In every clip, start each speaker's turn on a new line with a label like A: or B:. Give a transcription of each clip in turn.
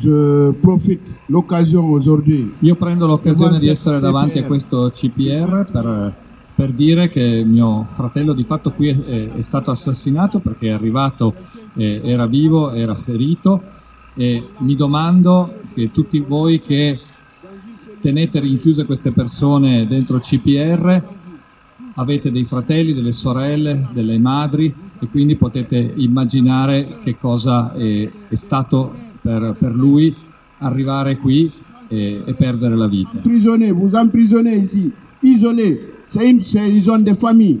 A: je profite l'occasion aujourd'hui.
B: Io prendo l'occasione di essere davanti a questo CPR per, per, dire che mio fratello di fatto qui è, è stato assassinato perché è arrivato, eh, era vivo, era ferito e mi domando che tutti voi che tenete rinchiuse queste persone dentro il CPR avete dei fratelli, delle sorelle, delle madri e quindi potete immaginare che cosa è, è stato per, per, lui arrivare qui e, e perdere la vita.
A: Prisonniers, vous emprisonnez ici, isolés, c'est une, une zone de famille.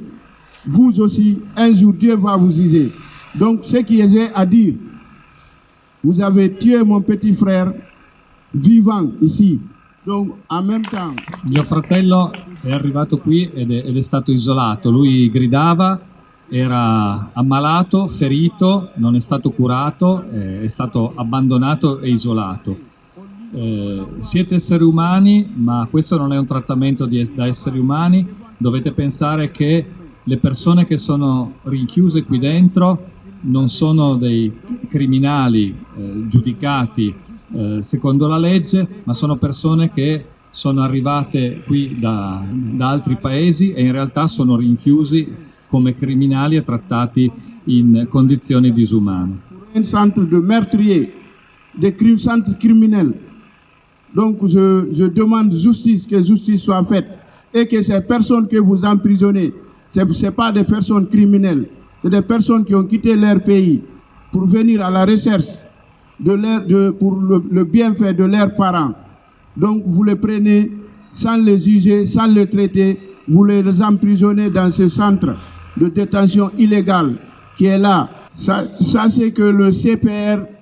A: Vous aussi, un jour, Dieu va vous user. Donc, ce qui est à dire, vous avez tué mon petit frère vivant ici. Donc, en même temps...
B: Mio fratello è arrivato qui ed è, ed è stato isolato. Lui gridava, era ammalato, ferito, non è stato curato, eh, è stato abbandonato e isolato. Eh, siete esseri umani, ma questo non è un trattamento di, da esseri umani, dovete pensare che le persone che sono rinchiuse qui dentro non sono dei criminali eh, giudicati eh, secondo la legge, ma sono persone che sono arrivate qui da, da altri paesi e in realtà sono rinchiusi come criminali e trattati in condizioni disumane.
A: Un centro di meurtrier, des centres criminels. Donc je, demande justice, que justice soit faite et que ces personnes que vous emprisonnez, ce n'est pas des personnes criminelles, c'est des personnes qui ont quitté leur pays pour venir à la recherche de de, pour le, le bienfait de leurs parents. Donc vous les prenez sans les juger, sans les traiter, vous les emprisonnez dans ce centre de détention illégale qui è là. Sachez che le CPR...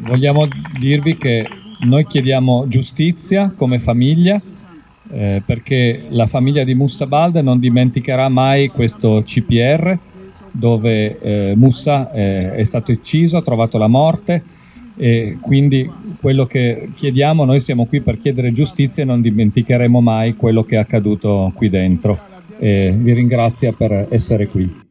B: Vogliamo dirvi che noi chiediamo giustizia come famiglia eh, perché la famiglia di Mussa Balde non dimenticherà mai questo CPR dove eh, Mussa eh, è stato ucciso, ha trovato la morte e quindi quello che chiediamo, noi siamo qui per chiedere giustizia e non dimenticheremo mai quello che è accaduto qui dentro e vi ringrazio per essere qui.